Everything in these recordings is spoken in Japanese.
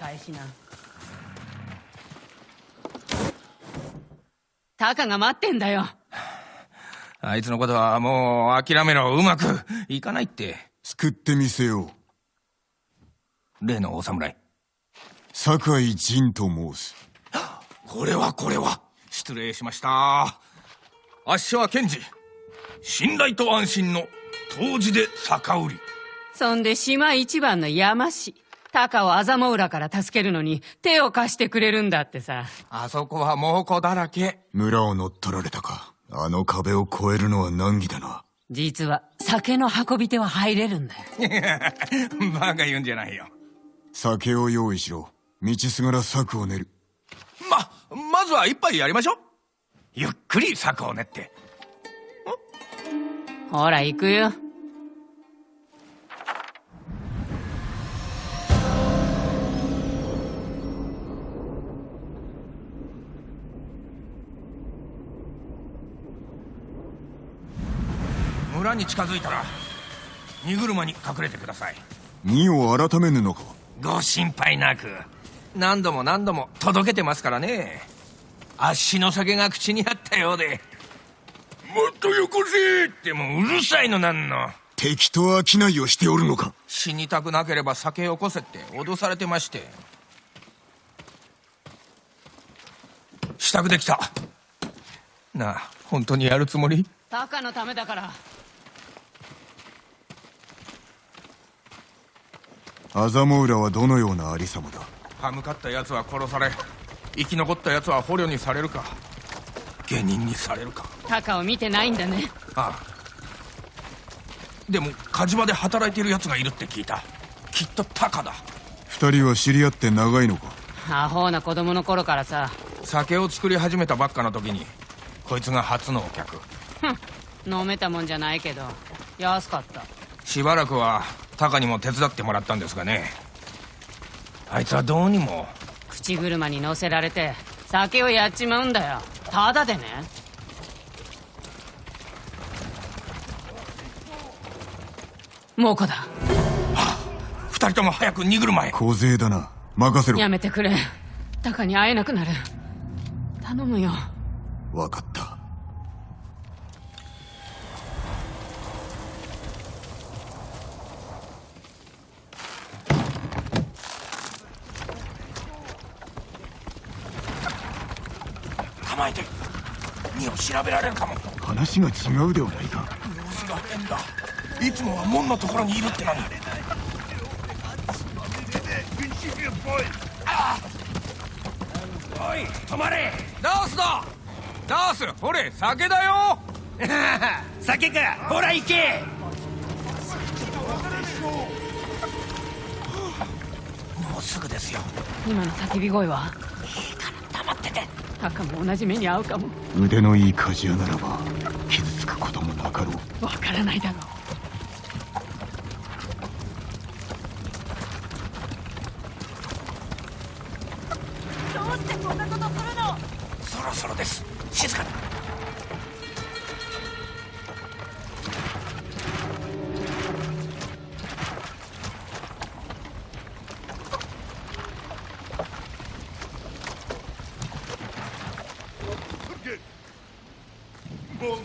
返しな。タカが待ってんだよ。あいつのことはもう諦めろ。うまくいかないって。救ってみせよう。例のお侍。酒井仁と申す。これはこれは。失礼しました。あっしは検事。信頼と安心の当時で酒売り。そんで島一番の山師タカを麻モ浦から助けるのに手を貸してくれるんだってさ。あそこは猛虎だらけ。村を乗っ取られたか。あの壁を越えるのは難儀だな。実は酒の運び手は入れるんだよ。バカ言うんじゃないよ。酒を用意しろ。道すがら策を練る。ままずは一杯やりましょう。ゆっくり策を練って。ほら行くよに近づいたら荷車に隠れてください。荷を改めぬのか？ご心配なく何度も何度も届けてますからね。あっしの酒が口にあったようで。もっとよこせってもううるさいのなんの。敵と商いをしておるのか？死にたくなければ酒よこせって脅されてまして。支度できた。なあ本当にやるつもり？タカのためだから麻モ浦はどのようなありさまだ？歯向かった奴は殺され生き残った奴は捕虜にされるか下人にされるか。タカを見てないんだね。ああ。でも火事場で働いている奴がいるって聞いた。きっとタカだ。二人は知り合って長いのか？アホな子供の頃からさ。酒を作り始めたばっかの時にこいつが初のお客。飲めたもんじゃないけど。安かった。しばらくはタカにも手伝ってもらったんですがね。あいつはどうにも。口車に乗せられて酒をやっちまうんだよ。ただでね。猛虎だ。二人とも早く荷車へ。小勢だな。任せろ。やめてくれ。タカに会えなくなる。頼むよ。分かった構えて荷を調べられるかも。話が違うではないか。様子が変だ。いつもは門のところにいるってのにああ。おい止まれ。ダースだダースほれ酒だよ。酒か。ほら行け。もうすぐですよ。今の叫び声は？っててタカも同じ目に遭うかも。腕のいい鍛冶屋ならば傷つくこともなかろう。わからないだろどう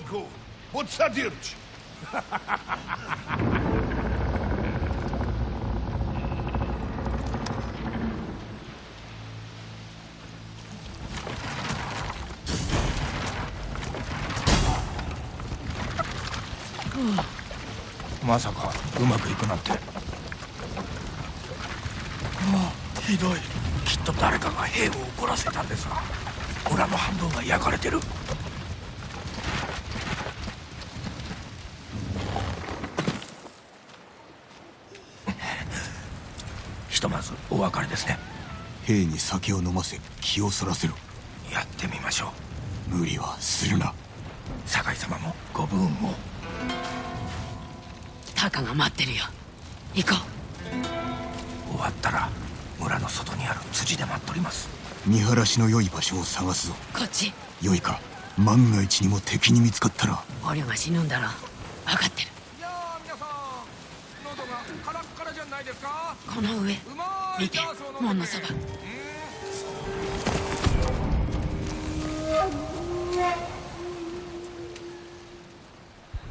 Bonko, podsadziewcz! まさかうまくいくなんてああひどいきっと誰かが兵を怒らせたんですが村の半分が焼かれてるひとまずお別れですね。兵に酒を飲ませ気をそらせろ。やってみましょう。無理はするな。酒井様もご分を。タカが待ってるよ。行こ終わったら村の外にある辻で待っとります。見晴らしの良い場所を探すぞ。うこっち。良いか。万が一にも敵に見つかったら。捕虜が死ぬんだろ分かってるいやー皆さん喉がカラッカラじゃないですかこの上見て門のそば。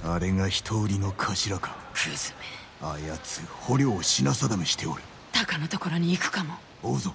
あれが人売りの頭か。クズめ。あやつ捕虜を品定めしておる。タカのところに行くかも。追うぞ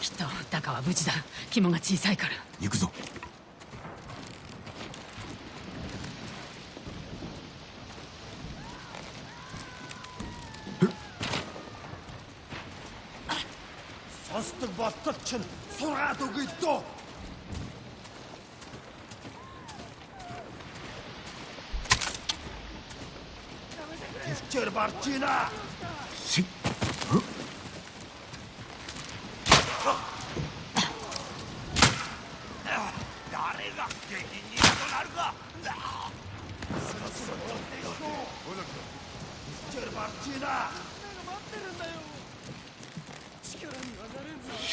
きっとタカは無事だ。肝が小さいから。行くぞ。さすとバッタッチャン空どこ行ったギフチェルバッチーナしっ誰が下品にとなるかギフチェルバッチーナ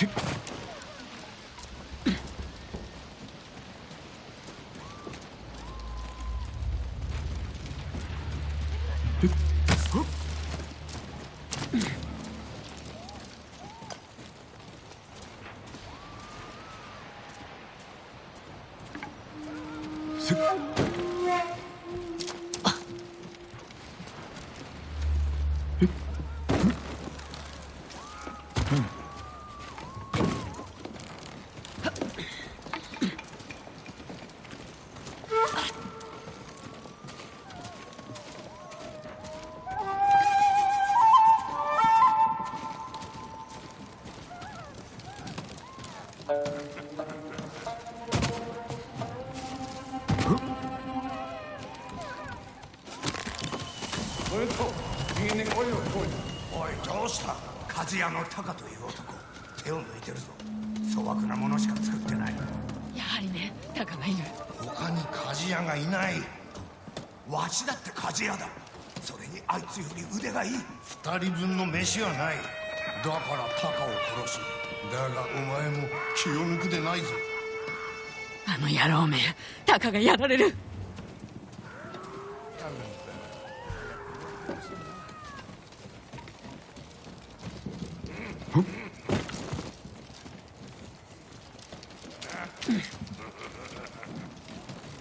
しおいどうした。鍛冶屋のタカという男。手を抜いてるぞ。粗悪なものしか作ってない。やはりねタカがいる。他に鍛冶屋がいない。わしだって鍛冶屋だ。それにあいつより腕がいい。二人分の飯はない。だからタカを殺す。だがお前も気を抜くでないぞ。あの野郎めタカがやられる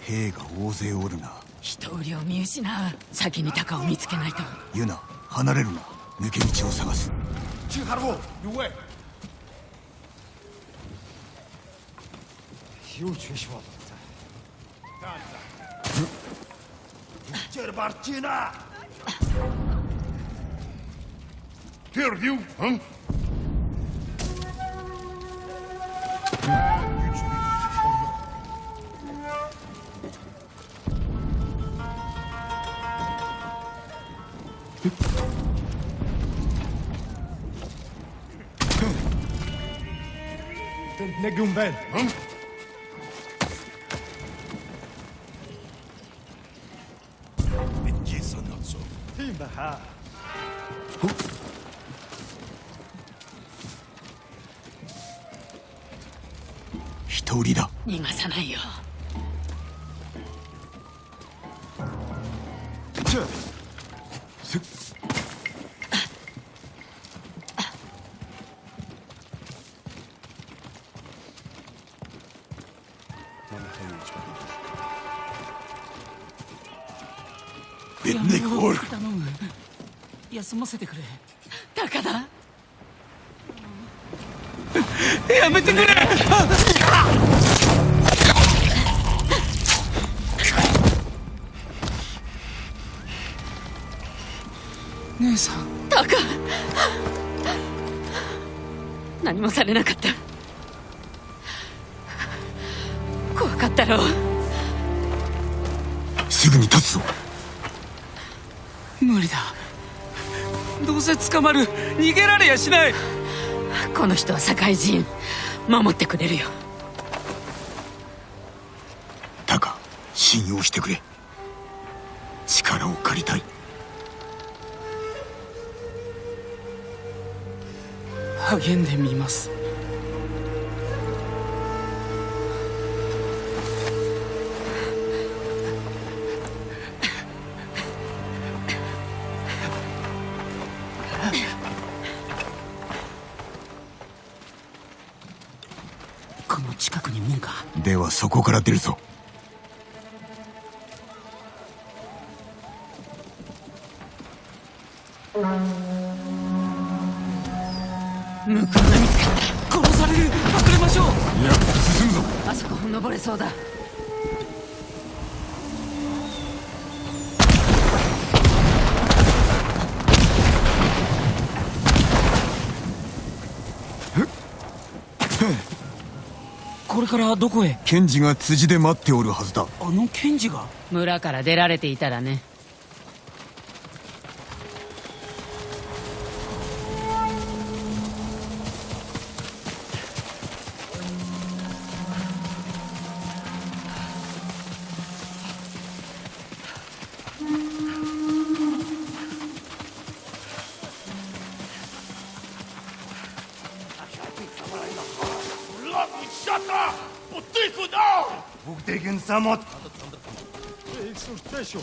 兵が大勢おるな。人を見失う。先に鷹を見つけないと。ユナ離れるな。抜け道を探す。中ハー your 火を中止っェルバルチーナ Here you, huh? نجم بال Timbaha. Hitori da. Nigasanai yo. 休ませてくれ。タカだやめてくれ。姉さん。タカ何もされなかった。怖かったろ。うすぐに立つぞ。無理だどうせ捕まる。逃げられやしない。この人は社会人。守ってくれるよ。タカ信用してくれ。力を借りたい。励んでみますこの近くに門か？ではそこから出るぞ。これからどこへ？検事が辻で待っておるはずだ。あの検事が？村から出られていたらね Куда? Вот ты куда? Бүгдийг нь самот. Александр. Эй, слушай, ты что?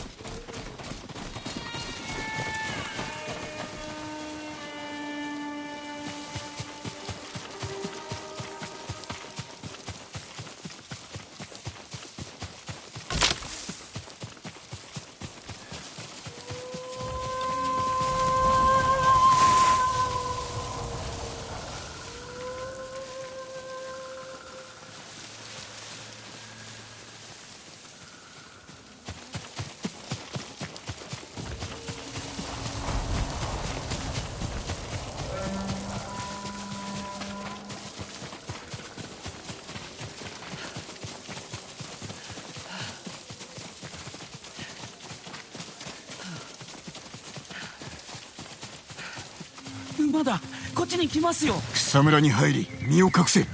まだこっちに来ますよ。草むらに入り身を隠せ。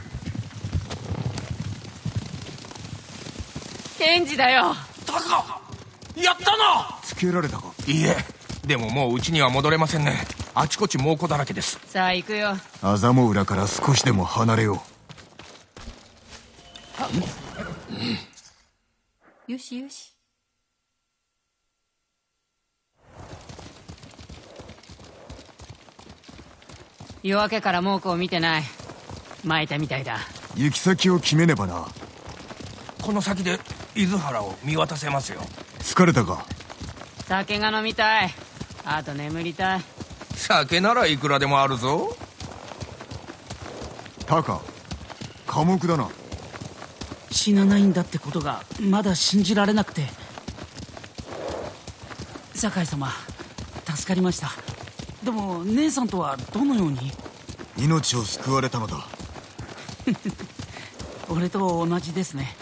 検事だよ。タカやったな！つけられたか？いいえ。でももう家には戻れませんね。あちこち猛虎だらけです。さあ行くよ。アザモ浦から少しでも離れよよしよし夜明けから猛虎を見てない。巻いたみたいだ。う行き先を決めねばな。この先で伊豆原を見渡せますよ。疲れたか？酒が飲みたい。あと眠りたい。酒ならいくらでもあるぞ。タカ寡黙だな。死なないんだってことがまだ信じられなくて。酒井様助かりましたでも姉さんとはどのように？命を救われたのだ。俺と同じですね。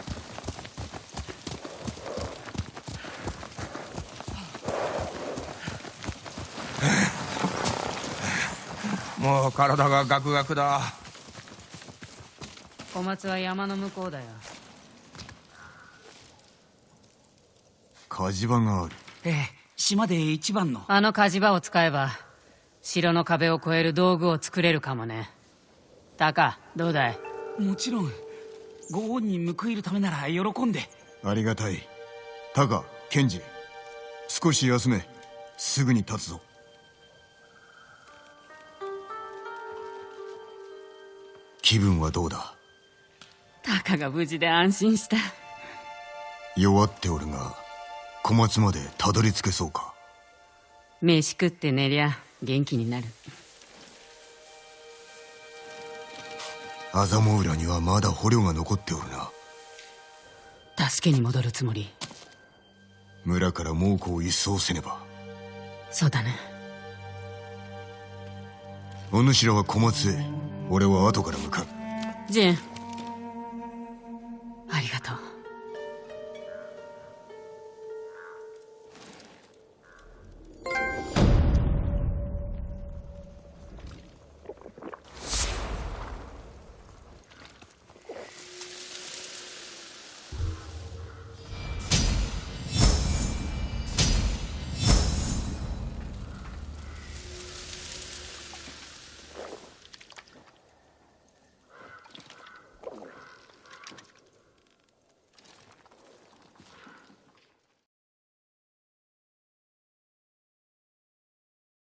もう体がガクガクだ。小松は山の向こうだよ。火事場がある。ええ島で一番の。あの火事場を使えば城の壁を越える道具を作れるかもね。タカどうだい？もちろん。ご恩に報いるためなら喜んで。ありがたい。タカケンジ少し休め。すぐに立つぞ。気分はどうだ？タカが無事で安心した。弱っておるが小松までたどり着けそうか？飯食って寝りゃ元気になる。アザモウラにはまだ捕虜が残っておるな。助けに戻るつもり。村から猛虎を一掃せねば。そうだねお主らは小松へ。俺は後から向かう。ジン。ありがとう。